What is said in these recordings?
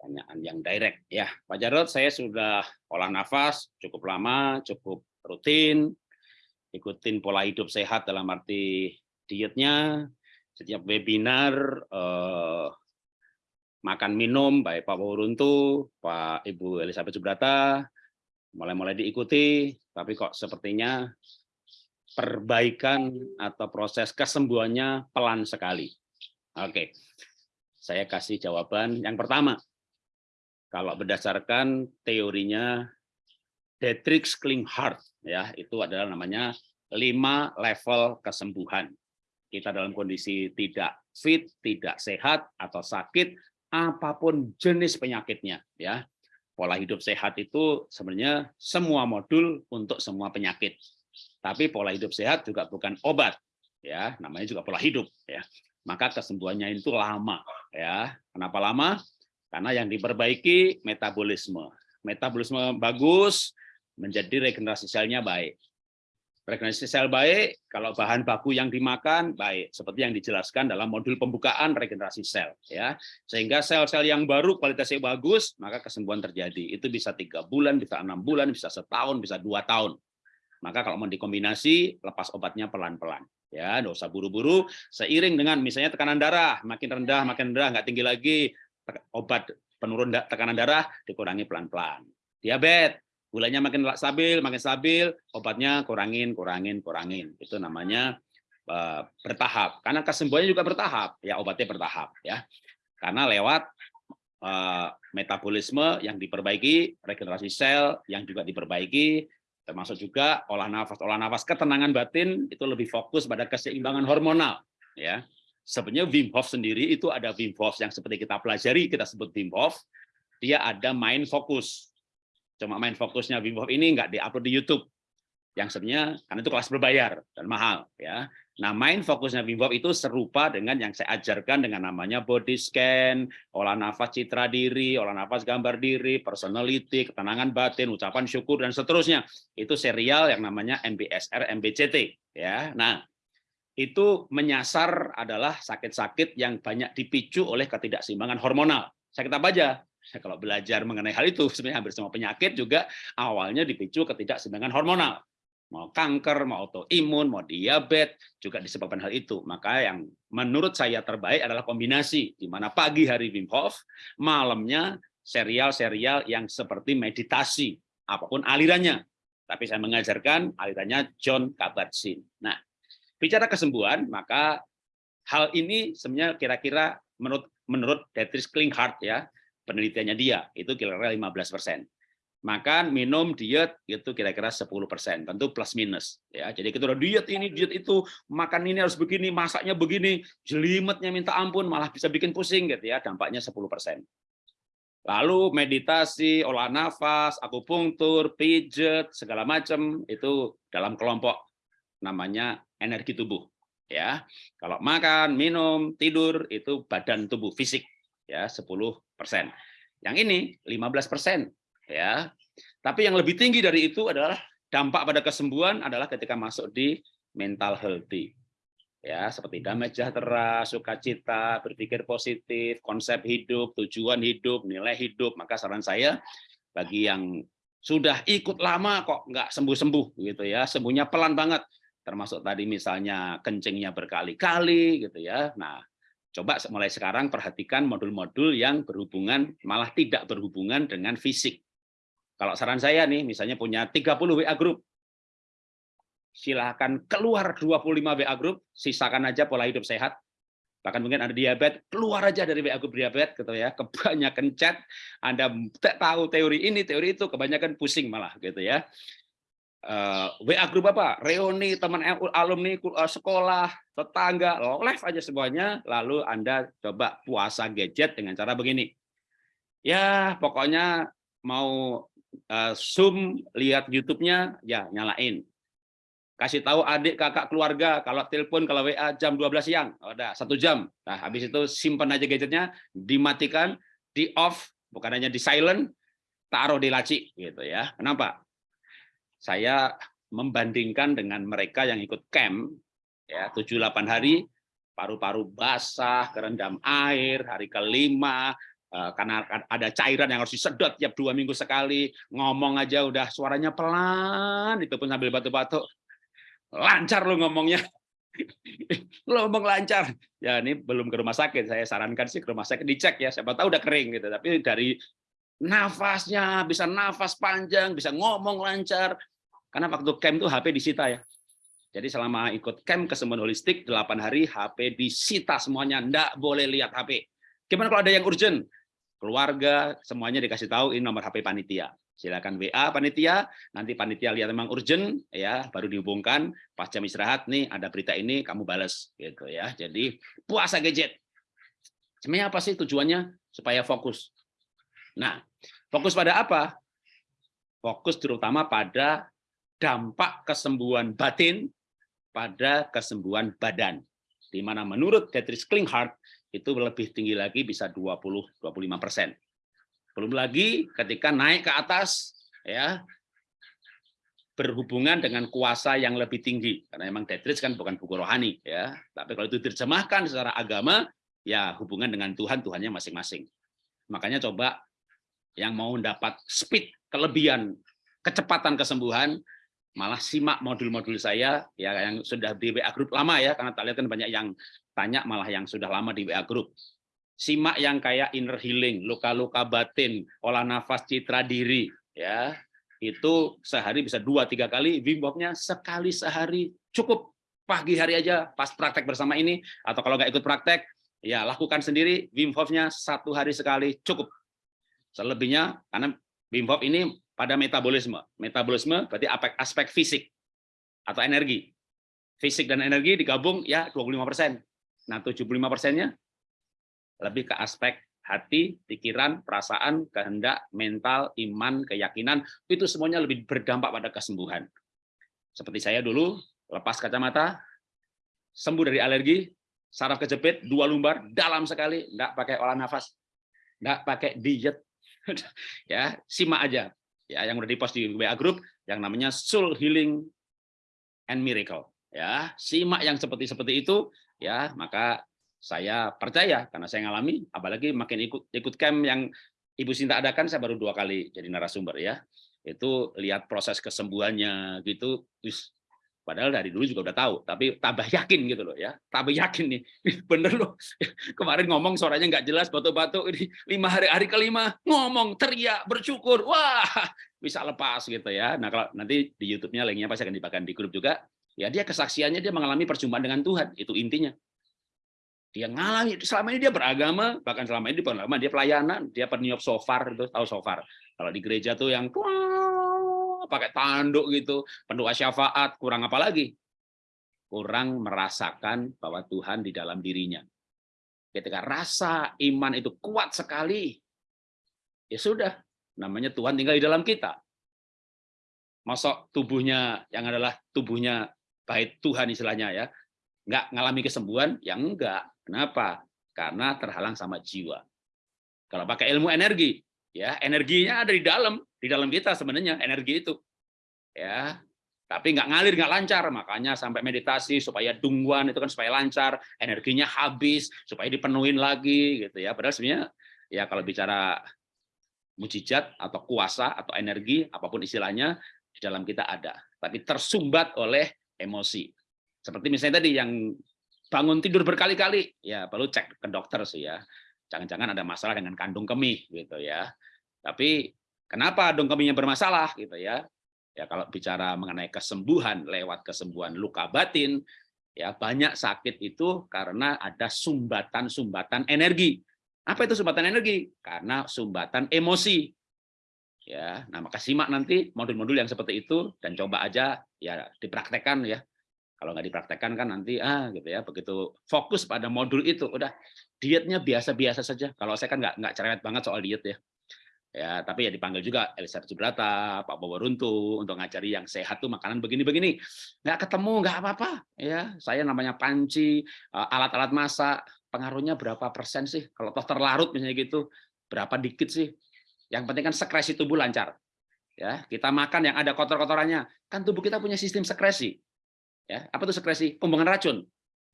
pertanyaan yang direct ya Pak Jarod saya sudah olah nafas cukup lama cukup rutin ikutin pola hidup sehat dalam arti dietnya setiap webinar eh, makan minum baik Pak Wuruntu, Pak Ibu Elizabeth Subrata mulai-mulai diikuti tapi kok sepertinya perbaikan atau proses kesembuhannya pelan sekali. Oke. Saya kasih jawaban yang pertama. Kalau berdasarkan teorinya Dietrich Klinghardt ya, itu adalah namanya lima level kesembuhan. Kita dalam kondisi tidak fit, tidak sehat atau sakit, apa pun jenis penyakitnya ya. Pola hidup sehat itu sebenarnya semua modul untuk semua penyakit. Tapi pola hidup sehat juga bukan obat ya, namanya juga pola hidup ya. Maka kesembuhannya itu lama ya. Kenapa lama? Karena yang diperbaiki metabolisme. Metabolisme bagus, menjadi regenerasi selnya baik. Regenerasi sel baik, kalau bahan baku yang dimakan baik, seperti yang dijelaskan dalam modul pembukaan regenerasi sel, ya. Sehingga sel-sel yang baru kualitasnya bagus, maka kesembuhan terjadi. Itu bisa tiga bulan, bisa enam bulan, bisa setahun, bisa dua tahun. Maka kalau mau dikombinasi, lepas obatnya pelan-pelan. Ya, usah buru-buru. Seiring dengan misalnya tekanan darah makin rendah, makin rendah, nggak tinggi lagi, obat penurun tekanan darah dikurangi pelan-pelan. Diabetes gulanya makin stabil, makin stabil, obatnya kurangin, kurangin, kurangin. Itu namanya uh, bertahap. Karena kesembuhannya juga bertahap, ya obatnya bertahap, ya. Karena lewat uh, metabolisme yang diperbaiki, regenerasi sel yang juga diperbaiki, termasuk juga olah nafas, olah nafas ketenangan batin itu lebih fokus pada keseimbangan hormonal, ya. Sebenarnya Wim Hof sendiri itu ada Wim Hof yang seperti kita pelajari, kita sebut Wim Hof, dia ada main fokus cuma main fokusnya Wim Hof ini nggak diupload di YouTube yang sebenarnya karena itu kelas berbayar dan mahal ya. Nah, main fokusnya Wim Hof itu serupa dengan yang saya ajarkan dengan namanya body scan, olah nafas citra diri, olah nafas gambar diri, personality, ketenangan batin, ucapan syukur dan seterusnya. Itu serial yang namanya MBSR MBCT ya. Nah, itu menyasar adalah sakit-sakit yang banyak dipicu oleh ketidakseimbangan hormonal. Sakit apa aja? kalau belajar mengenai hal itu, sebenarnya hampir semua penyakit juga awalnya dipicu ketidakseimbangan hormonal. Mau kanker, mau autoimun, mau diabetes, juga disebabkan hal itu. Maka yang menurut saya terbaik adalah kombinasi, di mana pagi hari Wim Hof, malamnya serial-serial yang seperti meditasi, apa pun alirannya. Tapi saya mengajarkan alirannya John Kabat-Zinn. Nah, bicara kesembuhan, maka hal ini sebenarnya kira-kira menurut menurut Dietrich Klinghardt ya, penelitiannya dia itu kira-kira 15 persen. Makan minum diet itu kira-kira 10 persen. Tentu plus minus ya. Jadi kita udah diet ini diet itu makan ini harus begini masaknya begini jelimetnya minta ampun malah bisa bikin pusing gitu ya dampaknya 10 persen. Lalu meditasi olah nafas akupunktur pijet segala macam itu dalam kelompok namanya energi tubuh ya kalau makan minum tidur itu badan tubuh fisik ya 10 persen. Yang ini 15 persen ya. Tapi yang lebih tinggi dari itu adalah dampak pada kesembuhan adalah ketika masuk di mental healthy. Ya, seperti damai sejahtera, sukacita, berpikir positif, konsep hidup, tujuan hidup, nilai hidup. Maka saran saya bagi yang sudah ikut lama kok nggak sembuh-sembuh gitu ya, sembuhnya pelan banget termasuk tadi misalnya kencingnya berkali-kali gitu ya. Nah, Coba mulai sekarang perhatikan modul-modul yang berhubungan, malah tidak berhubungan dengan fisik. Kalau saran saya nih, misalnya punya 30 WA group, silahkan keluar 25 WA group, sisakan aja pola hidup sehat, bahkan mungkin ada diabetes, keluar aja dari WA group diabetes, gitu ya. Kebanyakan chat, Anda tahu teori ini, teori itu, kebanyakan pusing malah, gitu ya uh, eh, WA grup apa? Reuni teman alumni uh, sekolah, tetangga, live aja semuanya. Lalu Anda coba puasa gadget dengan cara begini. Ya, pokoknya mau uh, Zoom lihat YouTube-nya, ya nyalain. Kasih tahu adik, kakak, keluarga, kalau telepon, kalau WA jam 12 siang, oh, udah satu jam. Nah, habis itu simpan aja gadgetnya, dimatikan, di off, bukan hanya di silent, taruh di laci gitu ya. Kenapa? Saya membandingkan dengan mereka yang ikut camp ya 7 8 hari paru-paru basah, kerendam air, hari kelima Eh, karena ada cairan yang harus disedot tiap dua minggu sekali, ngomong aja udah suaranya pelan, itu pun sambil batuk-batuk. Lancar lo ngomongnya. lo ngomong lancar. Ya ini belum ke rumah sakit, saya sarankan sih ke rumah sakit dicek ya, siapa tahu udah kering gitu. Tapi dari nafasnya, bisa nafas panjang, bisa ngomong lancar. Karena waktu camp tuh HP disita ya. Jadi selama ikut camp kesembuhan holistik 8 hari HP disita semuanya, enggak boleh lihat HP. Gimana kalau ada yang urgent? keluarga, semuanya dikasih tahu ini nomor HP panitia. Silakan WA panitia, nanti panitia lihat memang urgent ya, baru dihubungkan pas jam istirahat nih ada berita ini kamu balas gitu ya. Jadi puasa gadget. Sebenarnya apa sih tujuannya? Supaya fokus. Nah, fokus pada apa? Fokus terutama pada dampak kesembuhan batin pada kesembuhan badan. Di mana menurut Dietrich Klinghardt itu lebih tinggi lagi bisa 20-25 persen. Belum lagi ketika naik ke atas, ya berhubungan dengan kuasa yang lebih tinggi karena memang Dietrich kan bukan buku rohani ya tapi kalau itu diterjemahkan secara agama ya hubungan dengan Tuhan Tuhannya masing-masing makanya coba yang mau dapat speed kelebihan kecepatan kesembuhan malah simak modul-modul saya ya yang sudah di WA grup lama ya. Karena tak lihat kan banyak yang tanya malah yang sudah lama di WA Group. Simak yang kayak inner healing, luka-luka batin, olah nafas citra diri, ya. Itu sehari bisa dua tiga kali, Wim sekali sehari. Cukup. Pagi hari aja pas praktek bersama ini, atau kalau nggak ikut praktek, ya lakukan sendiri, Wim satu hari sekali cukup. Selebihnya, karena Wim ini pada metabolisme. Metabolisme berarti aspek, aspek fisik atau energi. Fisik dan energi digabung ya 25 persen. Nah, 75 persennya lebih ke aspek hati, pikiran, perasaan, kehendak, mental, iman, keyakinan, itu semuanya lebih berdampak pada kesembuhan. Seperti saya dulu, lepas kacamata, sembuh dari alergi, saraf kejepit, dua lumbar, dalam sekali, enggak pakai olah nafas, enggak pakai diet. ya, simak aja. Ya, yang udah dipost di WA group yang namanya Soul Healing and Miracle. Ya, simak yang seperti seperti itu ya maka saya percaya karena saya ngalami apalagi makin ikut ikut camp yang Ibu Sinta adakan saya baru dua kali jadi narasumber ya itu lihat proses kesembuhannya gitu padahal dari dulu juga udah tahu tapi tambah yakin gitu loh ya tambah yakin nih. Bener loh. Kemarin ngomong suaranya nggak jelas batuk-batuk ini lima hari hari kelima ngomong teriak bersyukur wah bisa lepas gitu ya. Nah kalau nanti di YouTube-nya linknya pasti akan dibagikan di grup juga. Ya dia kesaksiannya dia mengalami perjumpaan dengan Tuhan itu intinya. Dia ngalami selama ini dia beragama bahkan selama ini beragama dia pelayanan dia peniup sofar itu tahu sofar kalau di gereja tuh yang pakai tanduk gitu pendoa syafaat kurang apa lagi kurang merasakan bahwa Tuhan di dalam dirinya ketika rasa iman itu kuat sekali ya sudah namanya Tuhan tinggal di dalam kita masuk tubuhnya yang adalah tubuhnya baik Tuhan istilahnya ya, nggak ngalami kesembuhan, ya enggak. Kenapa? Karena terhalang sama jiwa. Kalau pakai ilmu energi, ya energinya ada di dalam, di dalam kita sebenarnya energi itu, ya. Tapi nggak ngalir, nggak lancar, makanya sampai meditasi supaya dungguan itu kan supaya lancar, energinya habis, supaya dipenuhin lagi, gitu ya. Padahal sebenarnya ya kalau bicara mujizat atau kuasa atau energi apa pun istilahnya di dalam kita ada, tapi tersumbat oleh emosi. Seperti misalnya tadi yang bangun tidur berkali-kali, ya perlu cek ke dokter sih ya. Jangan-jangan ada masalah dengan kandung kemih gitu ya. Tapi kenapa kandung kemihnya bermasalah gitu ya? Ya kalau bicara mengenai kesembuhan lewat kesembuhan luka batin, ya banyak sakit itu karena ada sumbatan-sumbatan energi. Apa itu sumbatan energi? Karena sumbatan emosi. Ya, nah maka simak nanti modul-modul yang seperti itu dan coba aja ya dipraktekkan ya. Kalau nggak dipraktekkan kan nanti ah gitu ya begitu fokus pada modul itu udah dietnya biasa-biasa saja. Kalau saya kan nggak nggak cerewet banget soal diet ya. Ya, tapi ya dipanggil juga Elizabeth Subrata, Pak Bowo Runtu untuk ngajari yang sehat tuh makanan begini-begini. Nggak ketemu, nggak apa-apa. Ya, saya namanya panci, eh, alat-alat masak, pengaruhnya berapa persen sih? Kalau toh terlarut misalnya gitu, berapa dikit sih? Yang penting kan sekresi tubuh lancar. Ya, kita makan yang ada kotor-kotorannya. Kan tubuh kita punya sistem sekresi. Ya, apa itu sekresi? Pembuangan racun.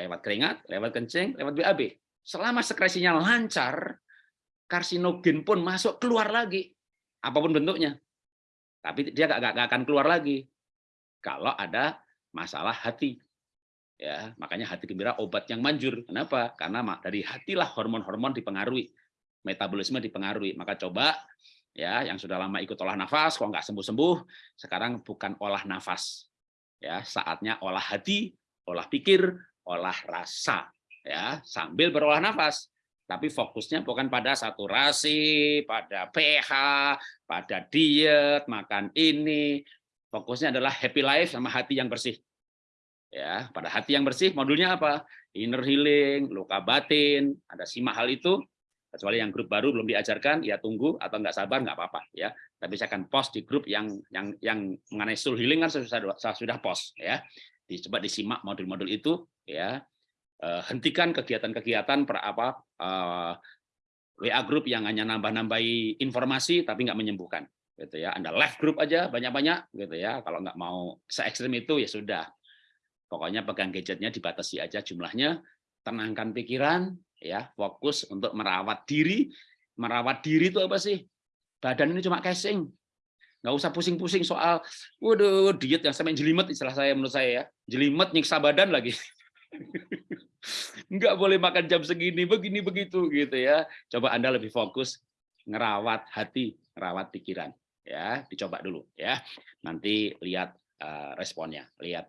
Lewat keringat, lewat kencing, lewat BAB. Selama sekresinya lancar, karsinogen pun masuk keluar lagi, apa pun bentuknya. Tapi dia nggak akan keluar lagi kalau ada masalah hati. Ya, makanya hati gembira obat yang manjur. Kenapa? Karena dari hatilah hormon-hormon dipengaruhi, metabolisme dipengaruhi. Maka coba ya yang sudah lama ikut olah nafas, kalau nggak sembuh-sembuh, sekarang bukan olah nafas. Ya, saatnya olah hati, olah pikir, olah rasa. Ya, sambil berolah nafas. Tapi fokusnya bukan pada saturasi, pada pH, pada diet, makan ini. Fokusnya adalah happy life sama hati yang bersih ya pada hati yang bersih modulnya apa inner healing luka batin ada simak hal itu kecuali yang grup baru belum diajarkan ya tunggu. Atau nggak sabar nggak apa-apa ya. Tapi saya akan post di grup yang yang yang mengenai soul healing kan saya sudah post ya. Dicoba disimak modul-modul itu ya. Eh, hentikan kegiatan-kegiatan per apa eh, WA grup yang hanya nambah-nambahi informasi tapi nggak menyembuhkan gitu ya. Anda live grup aja banyak-banyak gitu ya. Kalau nggak mau se ekstrim itu ya sudah. Pokoknya pegang gadgetnya dibatasi aja jumlahnya, tenangkan pikiran, ya fokus untuk merawat diri. Merawat diri itu apa sih? Badan ini cuma casing. Nggak usah pusing-pusing soal, waduh diet yang sampai jelimet istilah saya menurut saya ya. Jelimet nyiksa badan lagi. Nggak boleh makan jam segini, begini begitu gitu ya. Coba Anda lebih fokus ngerawat hati, ngerawat pikiran ya dicoba dulu ya nanti lihat uh, responnya lihat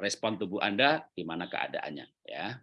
respon tubuh Anda gimana keadaannya ya.